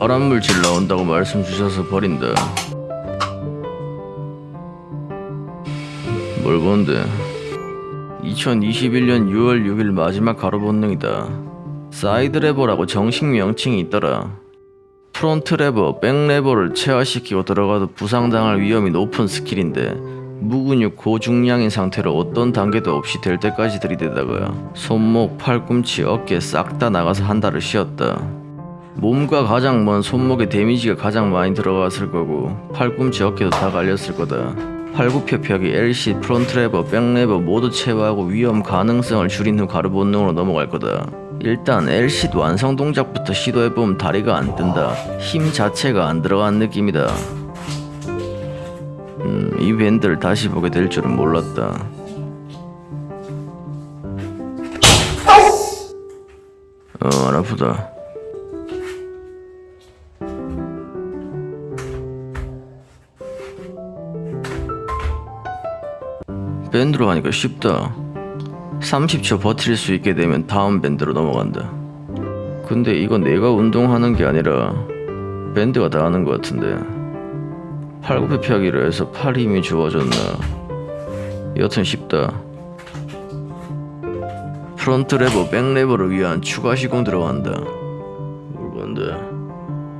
발암물질 나온다고 말씀 주셔서 버린다. 뭘 본데? 2021년 6월 6일 마지막 가로 본능이다. side lever라고 정식 명칭이 있더라. front lever, back lever를 체화시키고 들어가도 부상당할 위험이 높은 스킬인데 무근육 고중량인 상태로 어떤 단계도 없이 될 때까지 들이대다가 손목, 팔꿈치, 어깨 싹 다 나가서 한 달을 쉬었다. 몸과 가장 먼 손목에 damage가 가장 많이 들어갔을 거고 팔꿈치 어깨도 다 갈렸을 거다. 팔굽혀펴기, LC, front lever, back lever 모두 체화하고 위험 가능성을 줄인 후 가로 본능으로 넘어갈 거다. 일단 LC 완성 동작부터 시도해보면 다리가 안 뜬다. 힘 자체가 안 들어간 느낌이다. 음, 이 밴드를 다시 보게 될 줄은 몰랐다. 어, 안 아프다. 밴드로 하니까 쉽다. 30초 버틸 수 있게 되면 다음 밴드로 넘어간다. 근데 이거 내가 운동하는 게 아니라 밴드가 다 하는 것 같은데. 팔굽혀 펴기를 해서 팔 힘이 좋아졌나. 여튼 쉽다. 프론트 레버, 백 레버를 위한 추가 시공 들어간다. 뭘 건데?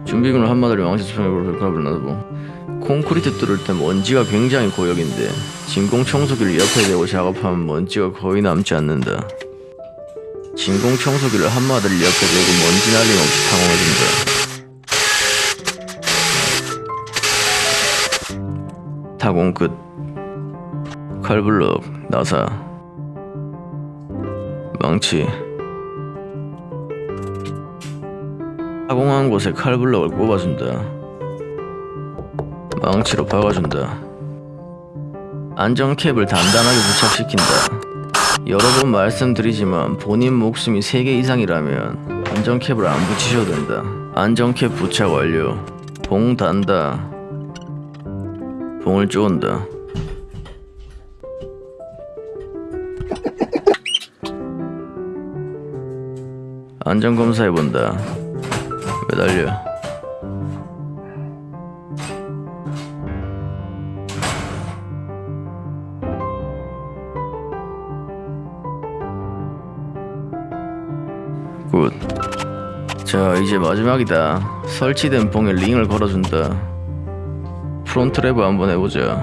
준비물을 한마디로 왕시 수평으로 벽화를 놔두고 콘크리트 뚫을 때 먼지가 굉장히 고역인데 진공 청소기를 옆에 대고 작업하면 먼지가 거의 남지 않는다. 진공 청소기를 한 마디를 옆에 대고 먼지 날림 없이 타공해준다. 타공 끝. 칼블럭, 나사, 망치. 타공한 곳에 칼블럭을 꼽아준다. 망치로 박아준다. 안전캡을 단단하게 부착시킨다. 여러 번 말씀드리지만 본인 목숨이 3개 이상이라면 안전캡을 안 붙이셔도 된다. 안전캡 부착 완료. 봉 단다. 봉을 쪼은다. 안전검사 해본다. 매달려. 굿. 자, 이제 마지막이다. 설치된 봉에 링을 걸어준다. 프론트 레버 한번 해보자.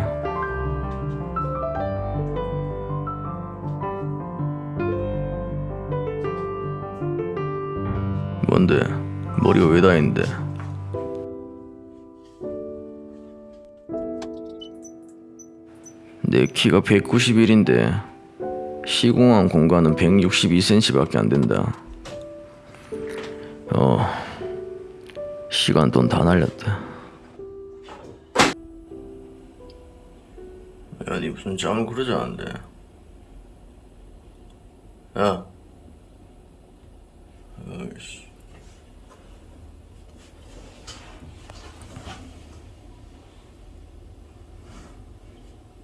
뭔데? 머리가 왜 다있는데? 내 키가 191인데 시공한 공간은 162cm밖에 안 된다. 어 시간 돈 다 날렸다 야니 무슨 잠을 그러지 않는데? 야. 어이씨.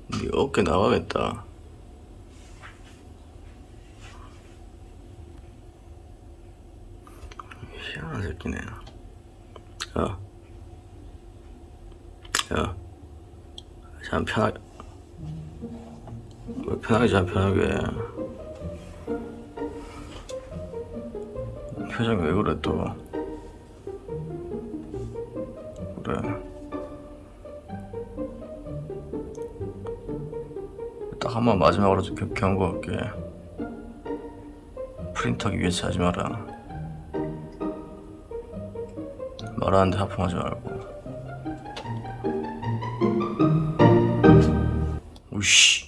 네 어깨 나가겠다 희한한 새끼네. 야. 야. 참 편하게. 왜 편하게 자, 편하게. 표정이 왜 그래, 또. 그래. 딱 한 번 마지막으로 좀 겨- 경고할게. 프린터기 위해서 하지 마라. 말하는데 하품하지 말고. 오씨